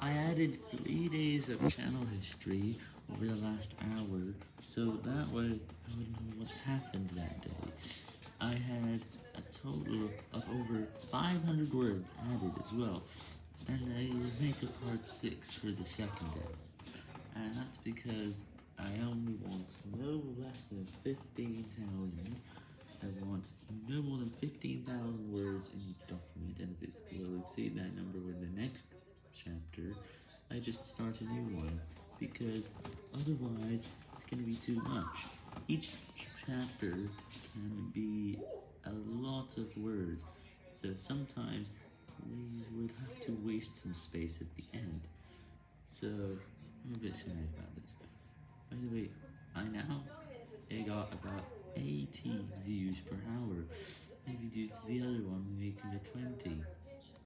I added 3 days of channel history over the last hour, so that way I would know what happened that day. I had a total of over 500 words added as well, and I will make a part 6 for the second day. And that's because I only want no less than 15,000. I want no more than 15,000 words in each document, and it will exceed that number with the next chapter, I just start a new one, because otherwise it's going to be too much. Each chapter can be a lot of words, so sometimes we would have to waste some space at the end. So, I'm a bit sad about this. By the way, I now I got about 80 views per hour, maybe due to the other one making it 20.